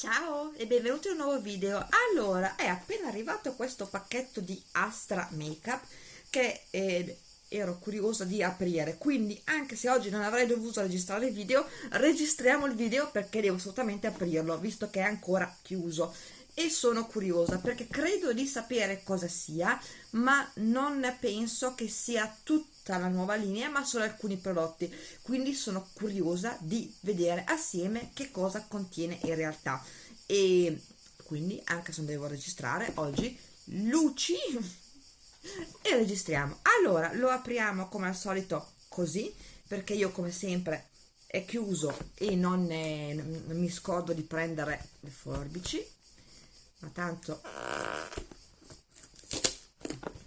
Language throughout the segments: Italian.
Ciao e benvenuti in un nuovo video. Allora, è appena arrivato questo pacchetto di Astra Makeup che eh, ero curiosa di aprire, quindi anche se oggi non avrei dovuto registrare il video, registriamo il video perché devo assolutamente aprirlo, visto che è ancora chiuso. E sono curiosa perché credo di sapere cosa sia, ma non penso che sia tutta la nuova linea, ma solo alcuni prodotti. Quindi sono curiosa di vedere assieme che cosa contiene in realtà. E quindi, anche se non devo registrare, oggi luci e registriamo. Allora, lo apriamo come al solito così, perché io come sempre è chiuso e non, è, non mi scordo di prendere le forbici, ma tanto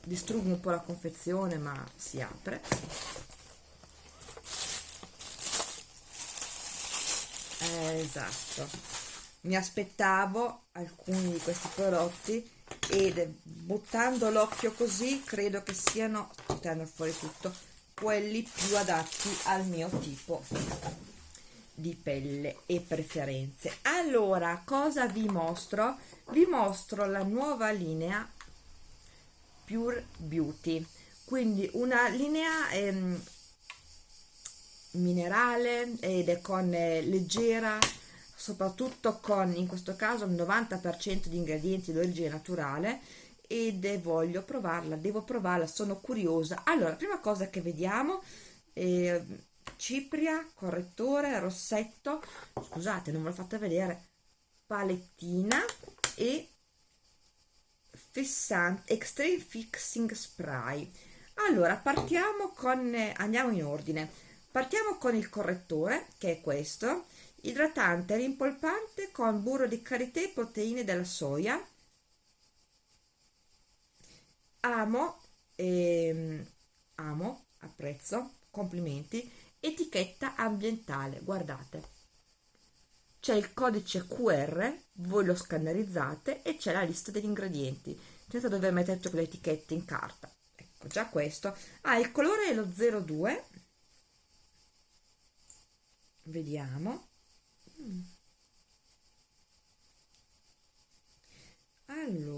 distruggo un po' la confezione ma si apre. Esatto. Mi aspettavo alcuni di questi prodotti ed buttando l'occhio così credo che siano tirando fuori tutto quelli più adatti al mio tipo di pelle e preferenze. Allora cosa vi mostro? Vi mostro la nuova linea Pure Beauty. Quindi una linea ehm, minerale ed è con eh, leggera soprattutto con in questo caso il 90% di ingredienti d'origine naturale ed voglio provarla, devo provarla, sono curiosa. Allora, prima cosa che vediamo eh, cipria, correttore, rossetto scusate non ve l'ho fatta vedere palettina e fissante extreme fixing spray. Allora partiamo con andiamo in ordine. Partiamo con il correttore che è questo idratante rimpolpante con burro di karité e proteine della soia amo ehm, amo apprezzo complimenti etichetta ambientale guardate c'è il codice QR, voi lo scannerizzate e c'è la lista degli ingredienti, senza dover mettere tutte le etichette in carta. Ecco, già questo. Ah, il colore è lo 02. Vediamo. Mm. Allora,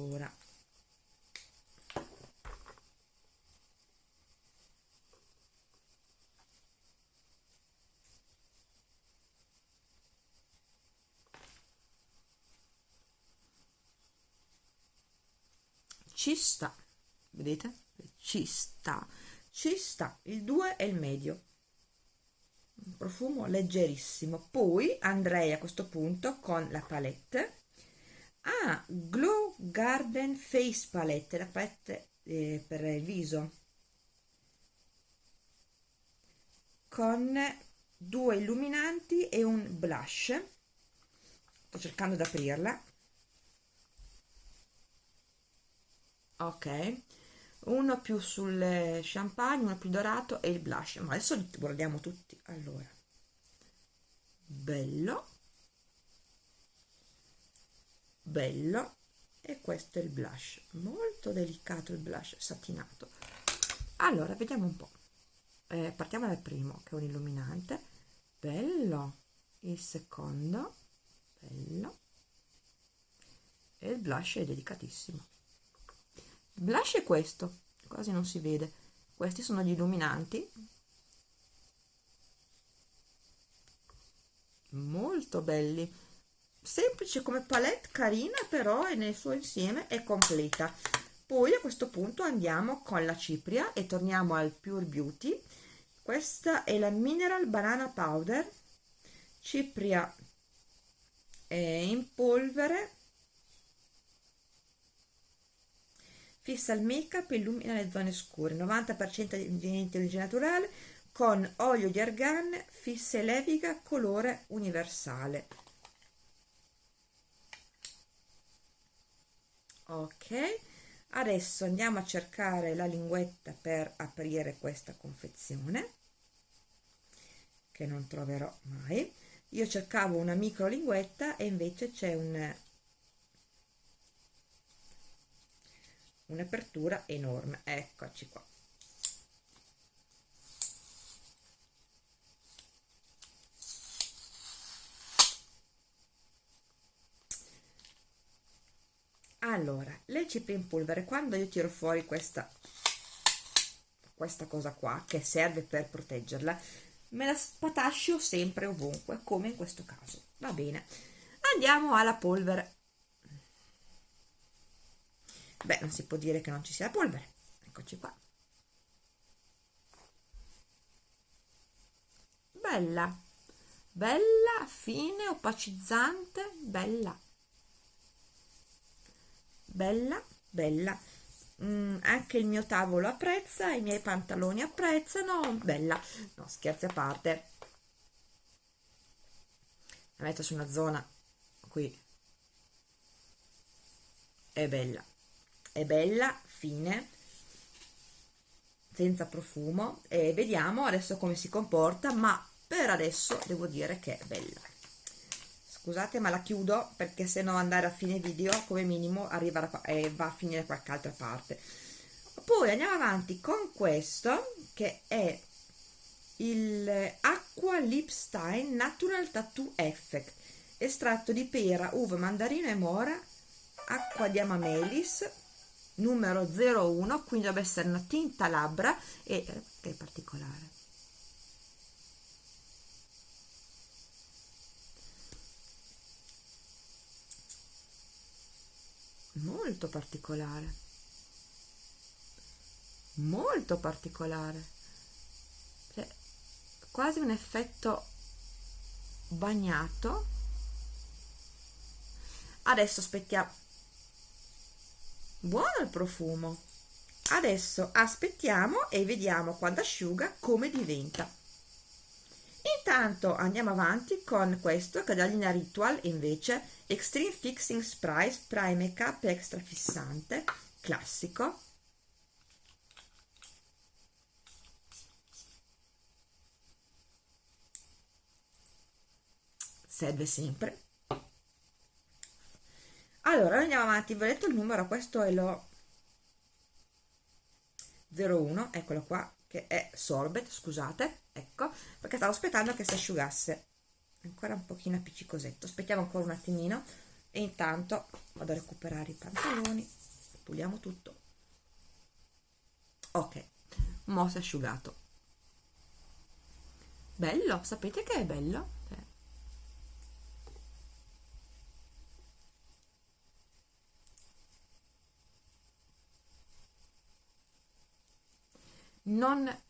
ci sta vedete? Ci sta ci sta il 2 è il medio. Un profumo leggerissimo. Poi andrei a questo punto con la palette. Ah glow garden face palette la palette eh, per il viso. Con due illuminanti e un blush. Sto cercando di aprirla ok. Uno più sul champagne uno più dorato e il blush. Ma adesso li guardiamo tutti. Allora. Bello. Bello. E questo è il blush. Molto delicato il blush satinato. Allora vediamo un po. Eh, partiamo dal primo che è un illuminante. Bello. Il secondo. Bello. E il blush è delicatissimo blush è questo quasi non si vede. Questi sono gli illuminanti. Molto belli. Semplice come palette carina però e nel suo insieme è completa. Poi a questo punto andiamo con la cipria e torniamo al pure beauty. Questa è la mineral banana powder. Cipria in polvere fissa il make up e illumina le zone scure. 90% di origine naturale con olio di argan fissa e leviga colore universale. Ok adesso andiamo a cercare la linguetta per aprire questa confezione che non troverò mai. Io cercavo una micro linguetta e invece c'è un un'apertura enorme. Eccoci qua. Allora le cipria in polvere. Quando io tiro fuori questa questa cosa qua che serve per proteggerla me la spatascio sempre ovunque come in questo caso. Va bene. Andiamo alla polvere beh non si può dire che non ci sia polvere. Eccoci qua. Bella. Bella fine opacizzante bella. Bella bella. Mm, anche il mio tavolo apprezza i miei pantaloni apprezzano. Bella. No scherzi a parte. La metto su una zona qui. È bella è bella fine senza profumo e vediamo adesso come si comporta ma per adesso devo dire che è bella. Scusate ma la chiudo perché se no andare a fine video come minimo arriva e eh, va a finire da qualche altra parte. Poi andiamo avanti con questo che è il Aqua Lipstein Natural Tattoo Effect estratto di pera, uva, mandarino e mora acqua di amamelis numero 01 quindi deve essere una tinta labbra e eh, che è particolare. Molto particolare. Molto particolare. Cioè, quasi un effetto bagnato. Adesso aspettiamo buono il profumo. Adesso aspettiamo e vediamo quando asciuga come diventa. Intanto andiamo avanti con questo che è della linea Ritual invece. Extreme Fixing Spray Spray Makeup Extra Fissante classico. Serve sempre allora andiamo avanti vi ho detto il numero questo è lo 01 eccolo qua che è sorbet scusate ecco perché stavo aspettando che si asciugasse. Ancora un pochino appiccicosetto aspettiamo ancora un attimino e intanto vado a recuperare i pantaloni puliamo tutto. Ok mo si è asciugato. Bello sapete che è bello eh. Non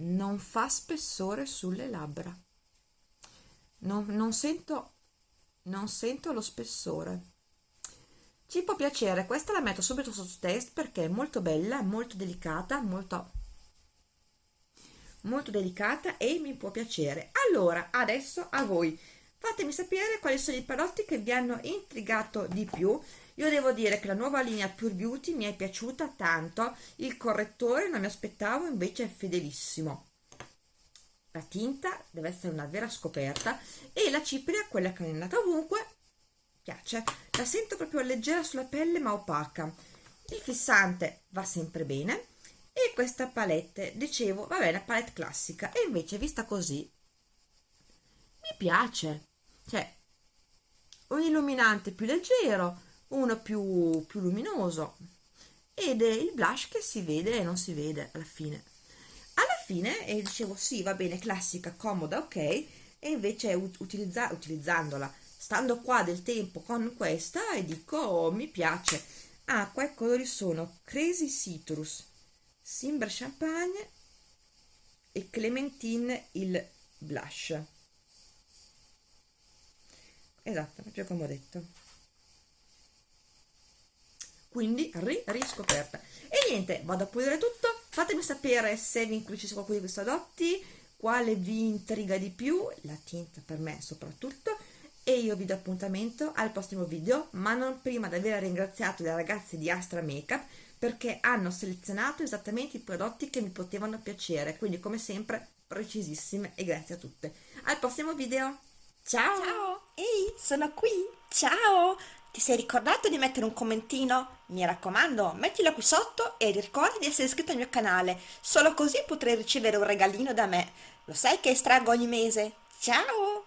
non fa spessore sulle labbra. Non, non sento non sento lo spessore. Ci può piacere questa la metto subito sotto test perché è molto bella molto delicata molto molto delicata e mi può piacere. Allora adesso a voi. Fatemi sapere quali sono i prodotti che vi hanno intrigato di più io devo dire che la nuova linea Pure Beauty mi è piaciuta tanto il correttore non mi aspettavo invece è fedelissimo la tinta deve essere una vera scoperta e la cipria, quella che è andata ovunque, piace. La sento proprio leggera sulla pelle ma opaca. Il fissante va sempre bene e questa palette, dicevo, va bene, palette classica e invece vista così mi piace. Cioè, un illuminante più leggero, uno più, più luminoso ed è il blush che si vede e non si vede alla fine. Fine e dicevo sì va bene classica comoda ok e invece utilizza utilizzandola stando qua del tempo con questa e dico oh, mi piace ah qua i colori sono Crazy Citrus Simber Champagne e Clementine il blush. Esatto proprio come ho detto quindi ri riscoperta e niente vado a pulire tutto. Fatemi sapere se vi inclusi qualcuno di questi prodotti quale vi intriga di più la tinta per me soprattutto. E io vi do appuntamento al prossimo video ma non prima di aver ringraziato le ragazze di Astra Makeup perché hanno selezionato esattamente i prodotti che mi potevano piacere. Quindi come sempre precisissime e grazie a tutte. Al prossimo video. Ciao! Ciao ehi sono qui ciao ti sei ricordato di mettere un commentino? Mi raccomando, mettilo qui sotto e ricorda di essere iscritto al mio canale, solo così potrai ricevere un regalino da me. Lo sai che estraggo ogni mese? Ciao!